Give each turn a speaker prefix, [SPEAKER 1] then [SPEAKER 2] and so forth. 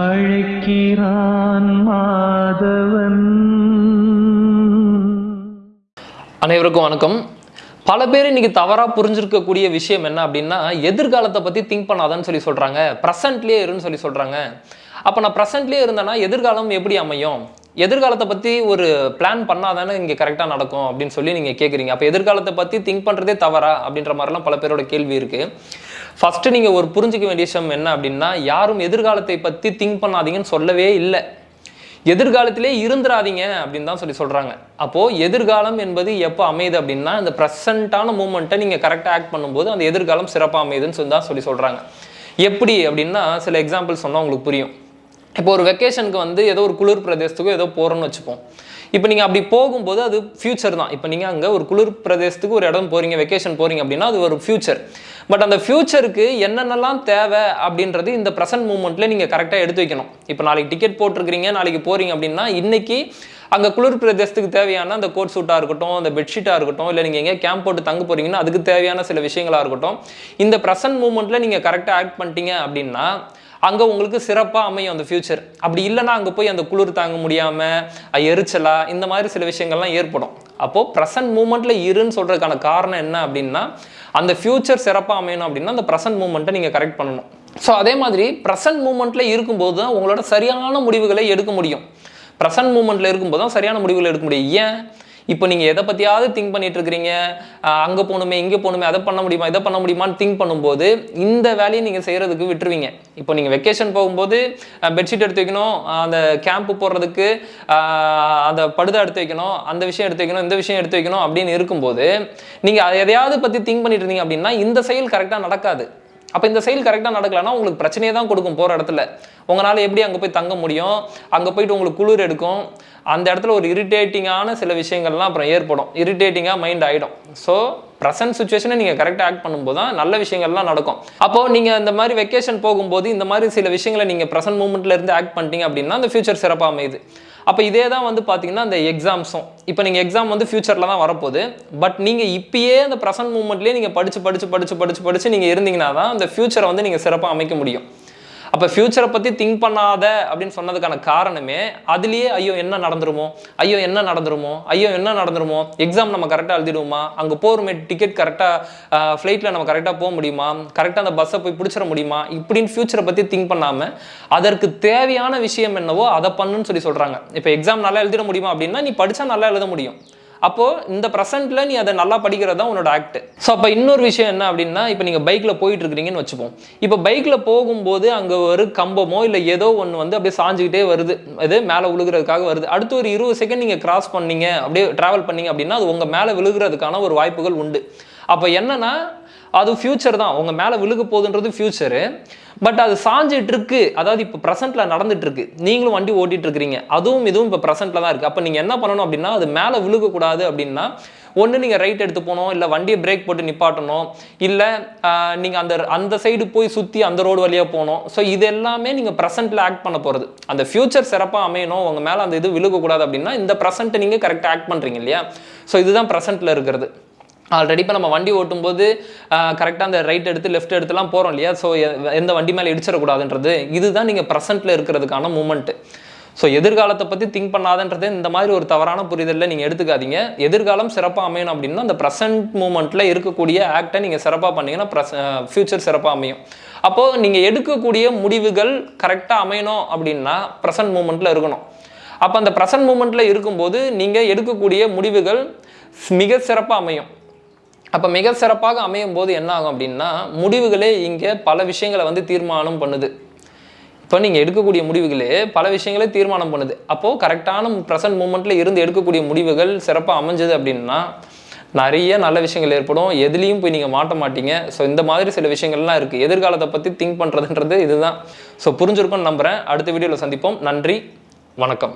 [SPEAKER 1] அழைக்கிறான் மாதவன்.
[SPEAKER 2] அனைவருக்கும் வணக்கம். பல பேர் இன்னைக்கு தவறாக புரிஞ்சிருக்கக்கூடிய விஷயம் என்ன அப்படின்னா எதிர்காலத்தை பற்றி திங்க் பண்ணாதான்னு சொல்லி சொல்கிறாங்க ப்ரெசன்ட்லேயே இருன்னு சொல்லி சொல்கிறாங்க அப்போ நான் ப்ரெசன்ட்லேயே இருந்தேன்னா எதிர்காலம் எப்படி அமையும்? எதிர்காலத்தை பற்றி ஒரு பிளான் பண்ணாதானே இங்கே கரெக்டாக நடக்கும் அப்படின்னு சொல்லி நீங்கள் கேட்குறீங்க அப்போ எதிர்காலத்தை பற்றி திங்க் பண்ணுறதே தவறா அப்படின்ற மாதிரிலாம் பல பேரோட கேள்வி இருக்குது ஃபஸ்ட்டு நீங்கள் ஒரு புரிஞ்சிக்க வேண்டிய விஷயம் என்ன அப்படின்னா யாரும் எதிர்காலத்தை பற்றி திங்க் பண்ணாதீங்கன்னு சொல்லவே இல்லை. எதிர்காலத்திலே இருந்துடாதீங்க அப்படின்னு தான் சொல்லி சொல்கிறாங்க அப்போது எதிர்காலம் என்பது எப்போ அமையுது அப்படின்னா இந்த ப்ரெசண்ட்டான மூமெண்ட்டை நீங்கள் கரெக்டாக ஆக்ட் பண்ணும்போது அந்த எதிர்காலம் சிறப்பாக அமையுதுன்னு சொல்லி தான் சொல்லி சொல்கிறாங்க எப்படி அப்படின்னா சில எக்ஸாம்பிள் சொன்னால் உங்களுக்கு புரியும். இப்போ ஒரு வெக்கேஷனுக்கு வந்து ஏதோ ஒரு குளிர் பிரதேசத்துக்கோ ஏதோ போகிறோன்னு வச்சுப்போம். இப்போ நீங்கள் அப்படி போகும்போது அது ஃபியூச்சர் தான். இப்போ நீங்கள் அங்கே ஒரு குளிர் பிரதேசத்துக்கு ஒரு இடம் போகிறீங்க வெக்கேஷன் போகிறீங்க அப்படின்னா அது ஒரு ஃபியூச்சர் பட் அந்த ஃபியூச்சருக்கு என்னென்னலாம் தேவை அப்படின்றது இந்த ப்ரெசன்ட் மூமெண்ட்டில் நீங்கள் கரெக்டாக எடுத்து வைக்கணும். இப்போ நாளைக்கு டிக்கெட் போட்டிருக்கிறீங்க நாளைக்கு போகிறீங்க அப்படின்னா இன்றைக்கி அங்கே குளிர் பிரதேசத்துக்கு தேவையான அந்த கோட் சூட்டாக இருக்கட்டும் அந்த பெட்ஷீட்டாக இருக்கட்டும் இல்லை நீங்கள் எங்கேயா கேம்ப் போட்டு தங்க போகிறீங்கன்னா அதுக்கு தேவையான சில விஷயங்களாக இருக்கட்டும். இந்த ப்ரெசன்ட் மூமெண்ட்டில் நீங்கள் கரெக்டாக ஆக்ட் பண்ணிட்டீங்க அப்படின்னா அங்கே உங்களுக்கு சிறப்பாக அமையும் அந்த ஃபியூச்சர் அப்படி இல்லைன்னா அங்கே போய் அந்த குளிர் தாங்க முடியாமல் எரிச்சலா இந்த மாதிரி சில விஷயங்கள்லாம் ஏற்படும். அப்போது ப்ரெசன்ட் மூமெண்ட்டில் இருன்னு சொல்கிறதுக்கான காரணம் என்ன அப்படின்னா அந்த ஃபியூச்சர் சிறப்பாக அமையணும் அப்படின்னா அந்த ப்ரெசன்ட் மூமெண்ட்டை நீங்கள் கரெக்ட் பண்ணணும். ஸோ அதே மாதிரி ப்ரெசன்ட் மூமெண்ட்டில் இருக்கும்போது தான் உங்களோட சரியான முடிவுகளை எடுக்க முடியும். ப்ரெசன்ட் மூமெண்ட்டில் இருக்கும்போது தான் சரியான முடிவுகளை எடுக்க முடியும். ஏன்? இப்போ நீங்கள் எதை பற்றியாவது திங்க் பண்ணிட்டு இருக்கிறீங்க அங்கே போகணுமே இங்கே போகணுமே அதை பண்ண முடியுமா இதை பண்ண முடியுமான்னு திங்க் பண்ணும்போது இந்த வேலையை நீங்கள் செய்கிறதுக்கு விட்டுருவீங்க. இப்போ நீங்கள் வெக்கேஷன் போகும்போது பெட்ஷீட் எடுத்து வைக்கணும் அந்த கேம்ப் போடுறதுக்கு அந்த படுதை எடுத்து வைக்கணும் அந்த விஷயம் எடுத்து வைக்கணும் இந்த விஷயம் எடுத்து வைக்கணும் அப்படின்னு இருக்கும்போது நீங்கள் எதையாவது பற்றி திங்க் பண்ணிட்டு இருந்தீங்க அப்படின்னா இந்த செயல் கரெக்டாக நடக்காது. அப்போ இந்த செயல் கரெக்டாக நடக்கலைன்னா உங்களுக்கு பிரச்சனையே தான் கொடுக்கும் போகிற இடத்துல. உங்களால் எப்படி அங்கே போய் தங்க முடியும்? அங்கே போயிட்டு உங்களுக்கு குளிர் எடுக்கும்? அந்த இடத்துல ஒரு இரிட்டேட்டிங்கான சில விஷயங்கள்லாம் அப்புறம் ஏற்படும். இரிட்டேட்டிங்காக மைண்ட் ஆகிடும் ஸோ ப்ரெசன்ட் சுச்சுவேஷனை நீங்கள் கரெக்டாக ஆக்ட் பண்ணும்போது தான் நல்ல விஷயங்கள்லாம் நடக்கும். அப்போது நீங்கள் இந்த மாதிரி வெக்கேஷன் போகும்போது இந்த மாதிரி சில விஷயங்களை நீங்கள் ப்ரெசன்ட் மூமெண்ட்டில் இருந்து ஆக்ட் பண்ணிட்டீங்க அப்படின்னா அந்த ஃபியூச்சர் சிறப்பாக அமையுது. அப்போ இதே தான் வந்து பார்த்தீங்கன்னா அந்த எக்ஸாம்ஸும் இப்போ நீங்கள் எக்ஸாம் வந்து ஃபியூச்சரில் தான் வரப்போகுது. பட் நீங்கள் இப்பயே அந்த ப்ரெசன்ட் மூமெண்ட்லேயே நீங்கள் படித்து படித்து படித்து படித்து படித்து நீங்கள் இருந்தீங்கன்னா தான் அந்த ஃபியூச்சரை வந்து நீங்கள் சிறப்பாக அமைக்க முடியும். அப்போ ஃபியூச்சரை பற்றி திங்க் பண்ணாத அப்படின்னு சொன்னதுக்கான காரணமே அதுலேயே ஐயோ என்ன நடந்துருமோ? ஐயோ என்ன நடந்துருமோ? ஐயோ என்ன நடந்துருமோ? எக்ஸாம் நம்ம கரெக்டாக எழுதிடுவோமா? அங்கே போகிறோமே டிக்கெட் கரெக்டாக ஃப்ளைட்டில் நம்ம கரெக்டாக போக முடியுமா? கரெக்டாக அந்த பஸ்ஸை போய் பிடிச்சிட முடியுமா? இப்படின்னு ஃபியூச்சரை பற்றி திங்க் பண்ணாமல் அதற்கு தேவையான விஷயம் என்னவோ அதை பண்ணுன்னு சொல்லி சொல்கிறாங்க இப்போ எக்ஸாம் நல்லா எழுதிட முடியுமா அப்படின்னா நீ படித்தா நல்லா எழுத முடியும். அப்போது இந்த ப்ரெசென்ட்டில் நீ அதை நல்லா படிக்கிறது தான் உன்னோட ஆக்ட் ஸோ அப்போ இன்னொரு விஷயம் என்ன அப்படின்னா இப்போ நீங்கள் பைக்கில் போயிட்டு இருக்கிறீங்கன்னு வச்சுப்போம். இப்போ பைக்கில் போகும்போது அங்கே ஒரு கம்பமோ இல்லை ஏதோ ஒன்று வந்து அப்படியே சாஞ்சிக்கிட்டே வருது. அது மேலே விழுகிறதுக்காக வருது. அடுத்து ஒரு இருபது செகண்ட் நீங்கள் கிராஸ் பண்ணீங்க அப்படியே ட்ராவல் பண்ணீங்க அப்படின்னா அது உங்கள் மேலே விழுகிறதுக்கான ஒரு வாய்ப்புகள் உண்டு. அப்போ என்னன்னா அது ஃபியூச்சர் தான். உங்கள் மேலே விழுக போகுதுன்றது ஃபியூச்சரு பட் அது சாஞ்சிட்டு இருக்கு அதாவது இப்போ ப்ரெசென்ட்டில் நடந்துட்டு இருக்கு நீங்களும் வண்டி ஓட்டிட்டு இருக்கிறீங்க அதுவும் இதுவும் இப்போ ப்ரெசென்ட்டில் தான் இருக்குது அப்போ நீங்கள் என்ன பண்ணணும் அப்படின்னா அது மேலே விழுகக்கூடாது அப்படின்னா ஒன்று நீங்கள் ரைட் எடுத்து போகணும் இல்லை வண்டியை பிரேக் போட்டு நிப்பாட்டணும் இல்லை நீங்கள் அந்த அந்த சைடு போய் சுற்றி அந்த ரோடு வழியாக போகணும். ஸோ இது எல்லாமே நீங்கள் ப்ரெசென்ட்டில் ஆக்ட் பண்ண போகிறது அந்த ஃபியூச்சர் சிறப்பாக அமையணும். உங்கள் மேலே அந்த இது விழுகக்கூடாது அப்படின்னா இந்த ப்ரெசென்ட்டை நீங்கள் கரெக்டாக ஆக்ட் பண்ணுறீங்க இல்லையா? ஸோ இதுதான் ப்ரெசென்ட்டில் இருக்கிறது. ஆல்ரெடி இப்போ நம்ம வண்டி ஓட்டும்போது கரெக்டாக அந்த ரைட் எடுத்து லெஃப்ட் எடுத்துலாம் போகிறோம் இல்லையா? ஸோ எந்த வண்டி மேலே இடிச்சிடக்கூடாதுன்றது இதுதான் நீங்கள் ப்ரெசென்ட்டில் இருக்கிறதுக்கான மூமெண்ட்டு ஸோ எதிர்காலத்தை பற்றி திங்க் பண்ணாதன்றது இந்த மாதிரி ஒரு தவறான புரிதலில் நீங்கள் எடுத்துக்காதீங்க. எதிர்காலம் சிறப்பாக அமையணும் அப்படின்னா அந்த ப்ரெசென்ட் மூமெண்ட்டில் இருக்கக்கூடிய ஆக்டை நீங்கள் சிறப்பாக பண்ணீங்கன்னா ப்ரெஸ் ஃப்யூச்சர் சிறப்பாக அமையும். அப்போது நீங்கள் எடுக்கக்கூடிய முடிவுகள் கரெக்டாக அமையணும் அப்படின்னா ப்ரெசன்ட் மூமெண்ட்டில் இருக்கணும். அப்போ அந்த ப்ரெசன்ட் மூமெண்ட்டில் இருக்கும்போது நீங்கள் எடுக்கக்கூடிய முடிவுகள் மிக சிறப்பாக அமையும். அப்போ மிக சிறப்பாக அமையும் போது என்ன ஆகும் அப்படின்னா முடிவுகளே இங்கே பல விஷயங்களை வந்து தீர்மானம் பண்ணுது. இப்போ நீங்கள் எடுக்கக்கூடிய முடிவுகளே பல விஷயங்களே தீர்மானம் பண்ணுது. அப்போது கரெக்டான ப்ரெசன்ட் மூமெண்ட்டில் இருந்து எடுக்கக்கூடிய முடிவுகள் சிறப்பாக அமைஞ்சது அப்படின்னா நிறைய நல்ல விஷயங்கள் ஏற்படும். எதுலேயும் போய் நீங்கள் மாட்ட மாட்டீங்க. ஸோ இந்த மாதிரி சில விஷயங்கள்லாம் இருக்குது எதிர்காலத்தை பற்றி திங்க் பண்ணுறதுன்றது இதுதான். ஸோ புரிஞ்சிருக்கும்னு நம்புகிறேன் அடுத்த வீடியோவில் சந்திப்போம். நன்றி. வணக்கம்.